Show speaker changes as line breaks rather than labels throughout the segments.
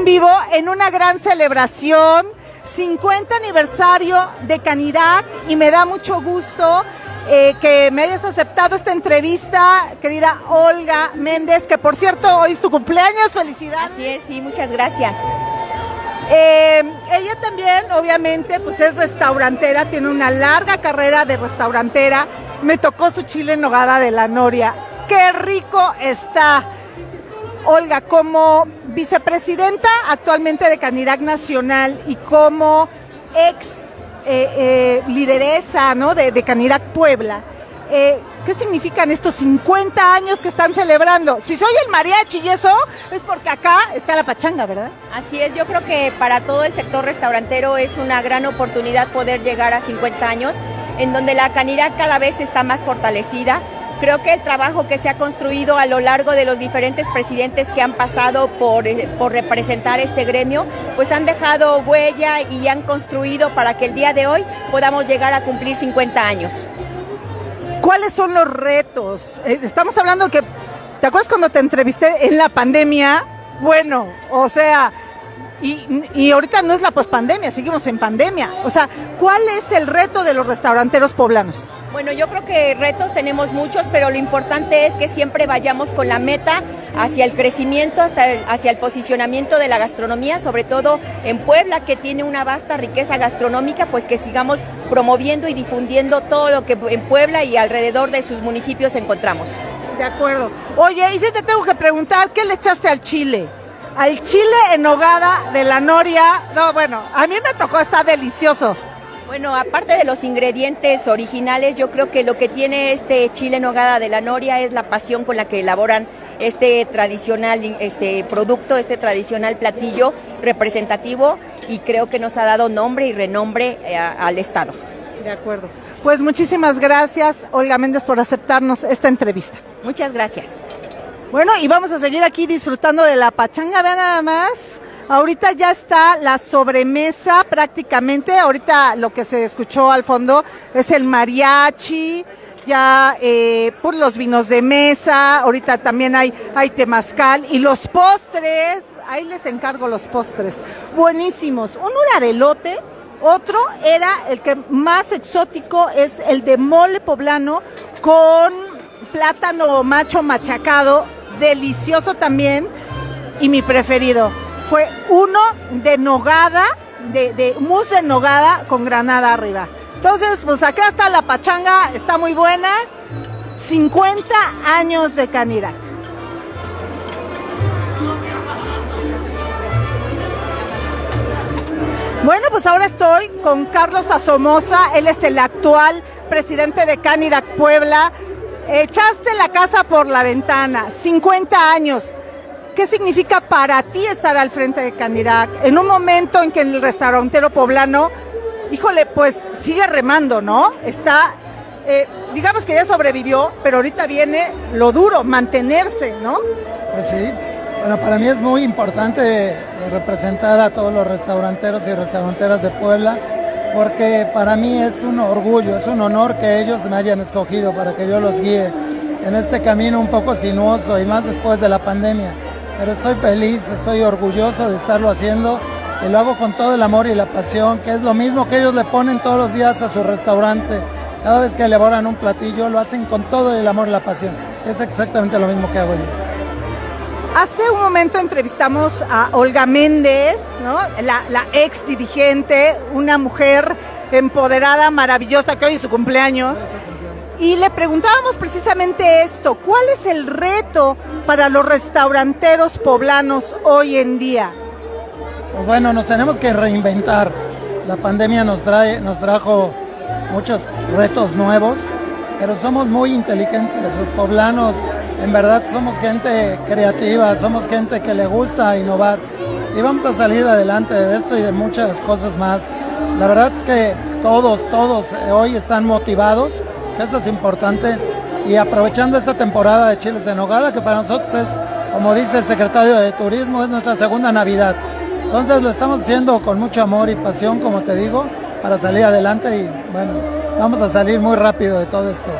en vivo en una gran celebración, 50 aniversario de Canirac y me da mucho gusto eh, que me hayas aceptado esta entrevista, querida Olga Méndez, que por cierto hoy es tu cumpleaños, felicidades.
Así es, sí, muchas gracias.
Eh, ella también, obviamente, pues es restaurantera, tiene una larga carrera de restaurantera. Me tocó su chile en nogada de la Noria. ¡Qué rico está! Olga, como vicepresidenta actualmente de Canirac Nacional y como ex eh, eh, lideresa ¿no? de, de Canirac Puebla, eh, ¿qué significan estos 50 años que están celebrando? Si soy el mariachi y eso, es porque acá está la pachanga, ¿verdad?
Así es, yo creo que para todo el sector restaurantero es una gran oportunidad poder llegar a 50 años, en donde la Canirac cada vez está más fortalecida Creo que el trabajo que se ha construido a lo largo de los diferentes presidentes que han pasado por, eh, por representar este gremio, pues han dejado huella y han construido para que el día de hoy podamos llegar a cumplir 50 años.
¿Cuáles son los retos? Eh, estamos hablando que, ¿te acuerdas cuando te entrevisté en la pandemia? Bueno, o sea, y, y, ahorita no es la pospandemia, seguimos en pandemia. O sea, ¿cuál es el reto de los restauranteros poblanos?
Bueno, yo creo que retos tenemos muchos, pero lo importante es que siempre vayamos con la meta hacia el crecimiento, hasta hacia el posicionamiento de la gastronomía, sobre todo en Puebla, que tiene una vasta riqueza gastronómica, pues que sigamos promoviendo y difundiendo todo lo que en Puebla y alrededor de sus municipios encontramos.
De acuerdo. Oye, y si te tengo que preguntar, ¿qué le echaste al chile? Al chile en hogada de la noria, no, bueno, a mí me tocó, está delicioso.
Bueno, aparte de los ingredientes originales, yo creo que lo que tiene este chile en nogada de la Noria es la pasión con la que elaboran este tradicional este producto, este tradicional platillo representativo y creo que nos ha dado nombre y renombre eh, al Estado.
De acuerdo. Pues muchísimas gracias, Olga Méndez, por aceptarnos esta entrevista.
Muchas gracias.
Bueno, y vamos a seguir aquí disfrutando de la pachanga, vean nada más. Ahorita ya está la sobremesa prácticamente. Ahorita lo que se escuchó al fondo es el mariachi, ya eh, por los vinos de mesa. Ahorita también hay, hay temazcal y los postres. Ahí les encargo los postres. Buenísimos. Un urarelote. Otro era el que más exótico es el de mole poblano con plátano macho machacado. Delicioso también. Y mi preferido, fue uno de nogada, de, de mousse de nogada con granada arriba. Entonces, pues acá está la pachanga, está muy buena. 50 años de Canirac. Bueno, pues ahora estoy con Carlos Asomosa, él es el actual presidente de Canirac Puebla. Echaste la casa por la ventana, 50 años. ¿Qué significa para ti estar al frente de Canirac en un momento en que el restaurantero poblano, híjole, pues sigue remando, ¿no? Está, eh, digamos que ya sobrevivió, pero ahorita viene lo duro, mantenerse, ¿no?
Pues sí, bueno, para mí es muy importante eh, representar a todos los restauranteros y restauranteras de Puebla, porque para mí es un orgullo, es un honor que ellos me hayan escogido para que yo los guíe en este camino un poco sinuoso y más después de la pandemia pero estoy feliz, estoy orgulloso de estarlo haciendo y lo hago con todo el amor y la pasión, que es lo mismo que ellos le ponen todos los días a su restaurante. Cada vez que elaboran un platillo lo hacen con todo el amor y la pasión. Es exactamente lo mismo que hago yo.
Hace un momento entrevistamos a Olga Méndez, ¿no? la, la ex dirigente, una mujer empoderada, maravillosa, que hoy es su cumpleaños. Y le preguntábamos precisamente esto, ¿cuál es el reto para los restauranteros poblanos hoy en día?
Pues bueno, nos tenemos que reinventar. La pandemia nos, trae, nos trajo muchos retos nuevos, pero somos muy inteligentes. Los poblanos, en verdad, somos gente creativa, somos gente que le gusta innovar y vamos a salir adelante de esto y de muchas cosas más. La verdad es que todos, todos hoy están motivados eso es importante. Y aprovechando esta temporada de chiles en nogada, que para nosotros es, como dice el secretario de Turismo, es nuestra segunda Navidad. Entonces lo estamos haciendo con mucho amor y pasión, como te digo, para salir adelante y bueno, vamos a salir muy rápido de todo esto.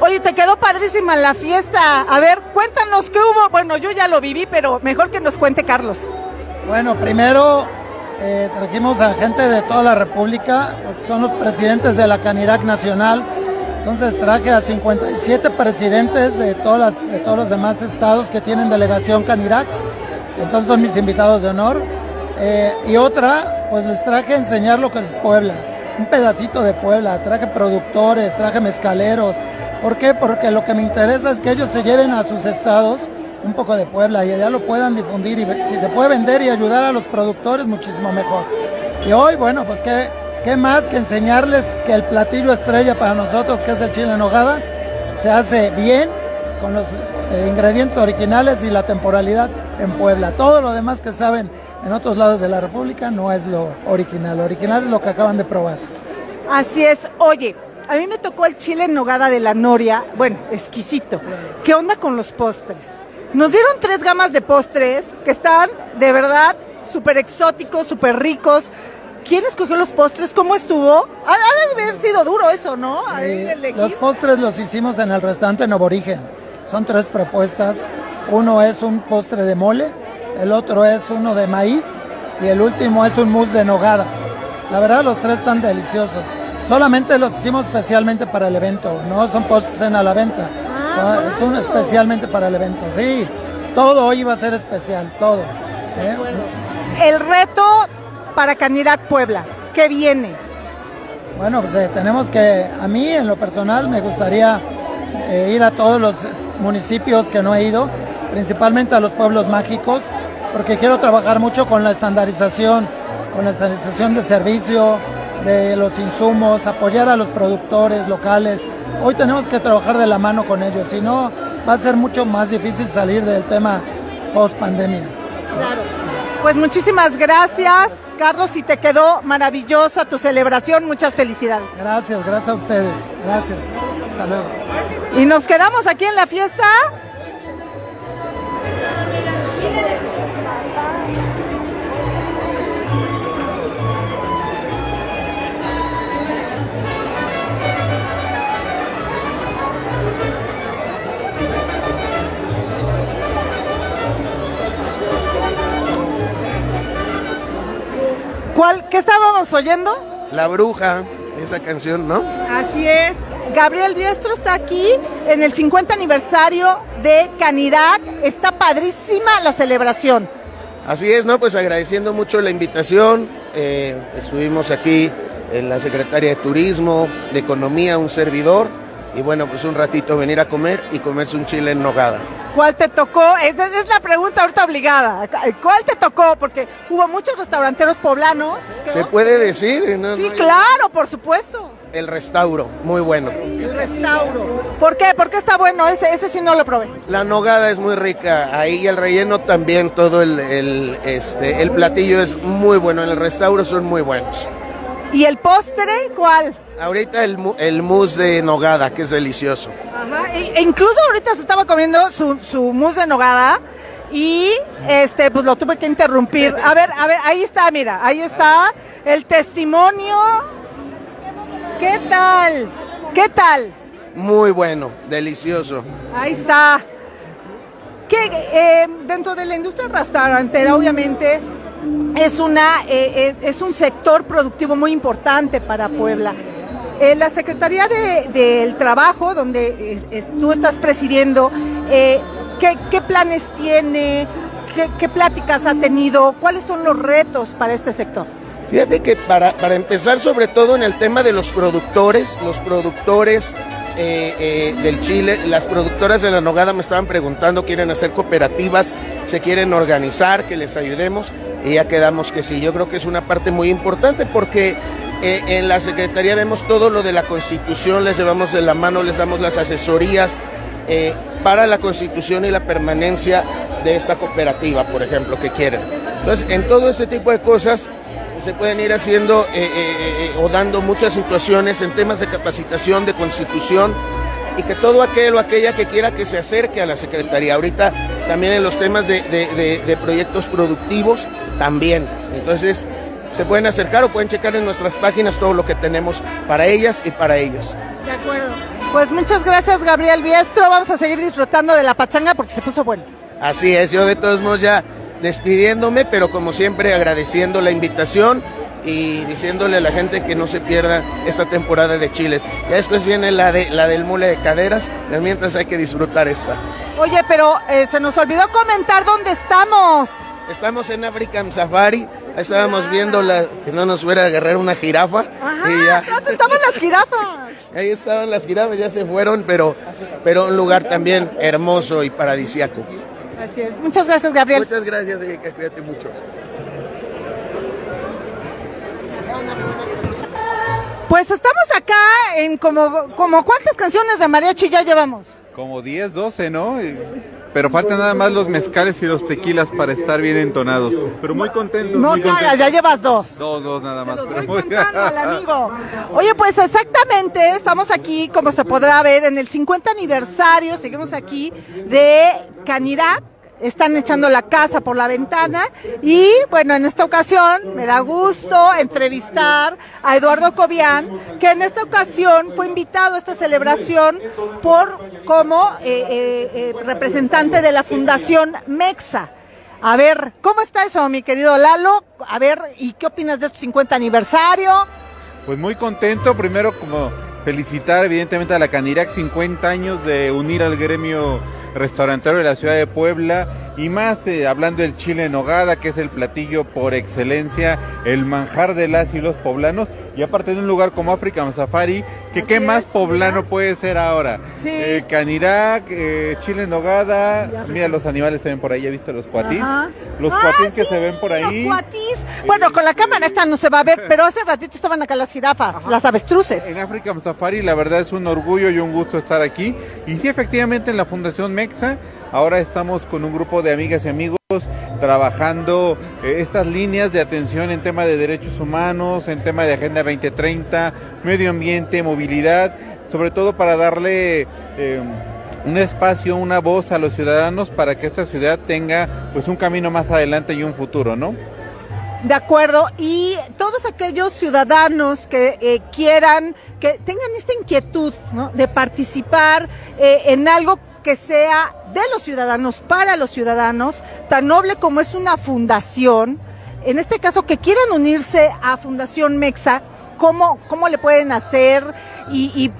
Oye, te quedó padrísima la fiesta. A ver, cuéntanos qué hubo. Bueno, yo ya lo viví, pero mejor que nos cuente Carlos.
Bueno, primero eh, trajimos a gente de toda la República, son los presidentes de la Canirac Nacional. Entonces traje a 57 presidentes de, todas de todos los demás estados que tienen delegación Canirac. Entonces son mis invitados de honor. Eh, y otra, pues les traje a enseñar lo que es Puebla. Un pedacito de Puebla. Traje productores, traje mezcaleros. ¿Por qué? Porque lo que me interesa es que ellos se lleven a sus estados un poco de Puebla y allá lo puedan difundir y si se puede vender y ayudar a los productores, muchísimo mejor. Y hoy, bueno, pues qué, qué más que enseñarles que el platillo estrella para nosotros, que es el chile en nogada, se hace bien con los eh, ingredientes originales y la temporalidad en Puebla. Todo lo demás que saben en otros lados de la República no es lo original. Lo original es lo que acaban de probar.
Así es. Oye, a mí me tocó el chile en nogada de la Noria. Bueno, exquisito. ¿Qué onda con los postres? Nos dieron tres gamas de postres que están de verdad súper exóticos, súper ricos. ¿Quién escogió los postres? ¿Cómo estuvo? Ha, de haber sido duro eso, ¿no?
los postres los hicimos en el restaurante Noborigen. Son tres propuestas. Uno es un postre de mole, el otro es uno de maíz y el último es un mousse de nogada. La verdad los tres están deliciosos. Solamente los hicimos especialmente para el evento, no son postres que estén a la venta. Ah, es un especialmente para el evento, sí. Todo hoy va a ser especial, todo. ¿eh?
El reto para Canirac Puebla, ¿qué viene?
Bueno, pues eh, tenemos que, a mí en lo personal me gustaría eh, ir a todos los municipios que no he ido, principalmente a los pueblos mágicos, porque quiero trabajar mucho con la estandarización, con la estandarización de servicio, de los insumos, apoyar a los productores locales, hoy tenemos que trabajar de la mano con ellos, si no va a ser mucho más difícil salir del tema post pandemia.
Claro. Pues muchísimas gracias, Carlos, y te quedó maravillosa tu celebración. Muchas felicidades.
Gracias, gracias a ustedes. Gracias. Hasta luego.
Y nos quedamos aquí en la fiesta. Estábamos oyendo?
La bruja, esa canción, ¿no?
Así es. Gabriel Diestro está aquí en el 50 aniversario de Canirac. Está padrísima la celebración.
Así es, ¿no? Pues agradeciendo mucho la invitación. Eh, estuvimos aquí en la Secretaría de Turismo, de Economía, un servidor. Y bueno, pues un ratito venir a comer y comerse un chile en nogada.
¿Cuál te tocó? Esa es la pregunta ahorita obligada. ¿Cuál te tocó? Porque hubo muchos restauranteros poblanos.
¿Se puede decir?
No, sí, claro, por supuesto.
El restauro, muy bueno.
El restauro. ¿Por qué? ¿Por qué está bueno? Ese, ese sí no lo probé.
La nogada es muy rica. Ahí el relleno también, todo el, el, este, el platillo es muy bueno. En el restauro son muy buenos.
¿Y el postre cuál?
Ahorita el, el mousse de nogada, que es delicioso.
Ajá, e incluso ahorita se estaba comiendo su, su mousse de nogada y este pues lo tuve que interrumpir. A ver, a ver, ahí está, mira, ahí está el testimonio. ¿Qué tal? ¿Qué tal?
Muy bueno, delicioso.
Ahí está. Que eh, dentro de la industria restaurantera, obviamente, es una eh, eh, es un sector productivo muy importante para Puebla. Eh, la Secretaría del Trabajo, donde tú estás presidiendo, ¿qué, planes tiene? ¿Qué, pláticas ha tenido? ¿Cuáles son los retos para este sector?
Fíjate que para, para empezar sobre todo en el tema de los productores, los productores del Chile, las productoras de la Nogada me estaban preguntando, quieren hacer cooperativas, se quieren organizar, que les ayudemos, y ya quedamos que sí. Yo creo que es una parte muy importante porque eh, en la Secretaría vemos todo lo de la Constitución, les llevamos de la mano, les damos las asesorías eh, para la Constitución y la permanencia de esta cooperativa, por ejemplo, que quieren. Entonces, en todo ese tipo de cosas se pueden ir haciendo eh, o dando muchas situaciones en temas de capacitación, de constitución, y que todo aquel o aquella que quiera que se acerque a la Secretaría. Ahorita también en los temas de, de proyectos productivos, también. Entonces, se pueden acercar o pueden checar en nuestras páginas todo lo que tenemos para ellas y para ellos.
De acuerdo. Pues muchas gracias Gabriel Biestro, vamos a seguir disfrutando de la pachanga porque se puso bueno.
Así es, yo de todos modos ya despidiéndome, pero como siempre agradeciendo la invitación y diciéndole a la gente que no se pierda esta temporada de chiles. Ya después viene la de la del mule de caderas, mientras hay que disfrutar esta.
Oye, pero eh, se nos olvidó comentar dónde estamos.
Estamos en African Safari, ahí estábamos viendo la, que no nos fuera a agarrar una jirafa.
Ajá, y ya. estaban las jirafas?
Ahí estaban las jirafas, ya se fueron, pero, pero un lugar también hermoso y paradisiaco.
Así es. Muchas gracias, Gabriel.
Muchas gracias, Erika. Cuídate mucho.
Pues estamos acá en como, como cuántas canciones de mariachi ya llevamos.
Como 10, 12, ¿no? Pero faltan nada más los mezcales y los tequilas para estar bien entonados. Pero muy contentos.
No
muy
te ya llevas dos.
Dos, dos nada más.
pero muy... amigo. Oye, pues exactamente, estamos aquí, como se podrá ver, en el 50 aniversario, seguimos aquí, de Canirac están echando la casa por la ventana y bueno, en esta ocasión me da gusto entrevistar a Eduardo Cobian, que en esta ocasión fue invitado a esta celebración por como eh, eh, eh, representante de la Fundación Mexa. A ver, ¿cómo está eso, mi querido Lalo? A ver, ¿y qué opinas de este 50 aniversario?
Pues muy contento, primero como felicitar evidentemente a la Canirac 50 años de unir al gremio restaurantero de la ciudad de Puebla y más eh, hablando del chile en nogada, que es el platillo por excelencia, el manjar de las y los poblanos, y aparte de un lugar como African Safari, que qué más poblano puede ser ahora.
Sí.
Eh, Canirac, eh, chile en nogada, mira los animales se ven por ahí, ¿ya visto los cuatis? Los cuatis que se ven por ahí.
Los cuatis. Bueno, con la cámara esta no se va a ver, pero hace ratito estaban acá las jirafas, las avestruces.
En African Safari la verdad es un orgullo y un gusto estar aquí. Y sí, efectivamente en la Fundación Mexa. Ahora estamos con un grupo de amigas y amigos trabajando eh, estas líneas de atención en tema de derechos humanos, en tema de Agenda 2030, medio ambiente, movilidad, sobre todo para darle eh, un espacio, una voz a los ciudadanos para que esta ciudad tenga pues un camino más adelante y un futuro, ¿no?
De acuerdo, y todos aquellos ciudadanos que eh, quieran, que tengan esta inquietud de participar en algo que sea de los ciudadanos, para los ciudadanos, tan noble como es una fundación, en este caso que quieran unirse a Fundación Mexa, ¿cómo, cómo le pueden hacer? Y,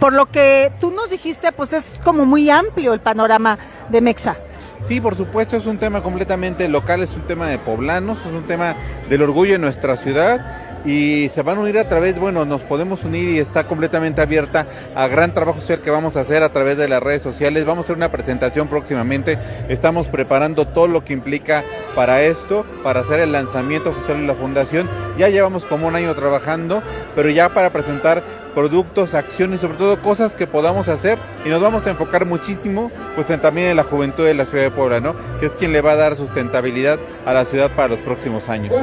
por lo que tú nos dijiste, pues es como muy amplio el panorama de Mexa.
Sí, por supuesto, es un tema completamente local, es un tema de poblanos, es un tema del orgullo de nuestra ciudad y se van a unir a través, bueno, nos podemos unir y está completamente abierta a gran trabajo social que vamos a hacer a través de las redes sociales. Vamos a hacer una presentación próximamente. Estamos preparando todo lo que implica para esto, para hacer el lanzamiento oficial de la fundación. Ya llevamos como un año trabajando, pero ya para presentar productos, acciones, sobre todo cosas que podamos hacer y nos vamos a enfocar muchísimo pues también en la juventud de la ciudad de Puebla, ¿no? Que es quien le va a dar sustentabilidad a la ciudad para los próximos años.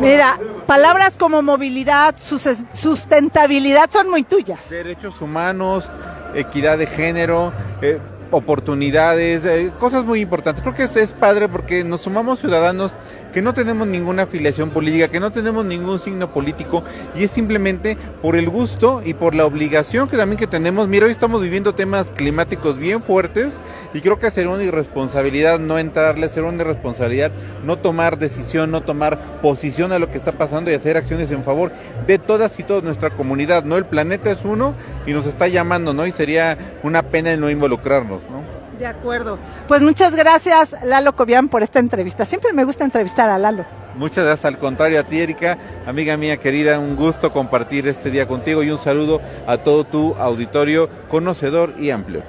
Mira, palabras como movilidad, sustentabilidad son muy tuyas.
Derechos humanos, equidad de género, eh, oportunidades, eh, cosas muy importantes. Creo que es, es padre porque nos sumamos ciudadanos que no tenemos ninguna afiliación política, que no tenemos ningún signo político y es simplemente por el gusto y por la obligación que también que tenemos. Mira, hoy estamos viviendo temas climáticos bien fuertes y creo que sería una irresponsabilidad no entrarle, ser una irresponsabilidad no tomar decisión, no tomar posición a lo que está pasando y hacer acciones en favor de todas y toda nuestra comunidad, ¿no? El planeta es uno y nos está llamando, ¿no? Y sería una pena el no involucrarnos, ¿no?
De acuerdo. Pues muchas gracias, Lalo Cobian, por esta entrevista. Siempre me gusta entrevistar a Lalo.
Muchas gracias, al contrario a ti, Erika, amiga mía querida, un gusto compartir este día contigo y un saludo a todo tu auditorio conocedor y amplio.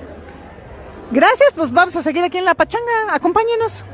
Gracias, pues vamos a seguir aquí en La Pachanga. Acompáñenos.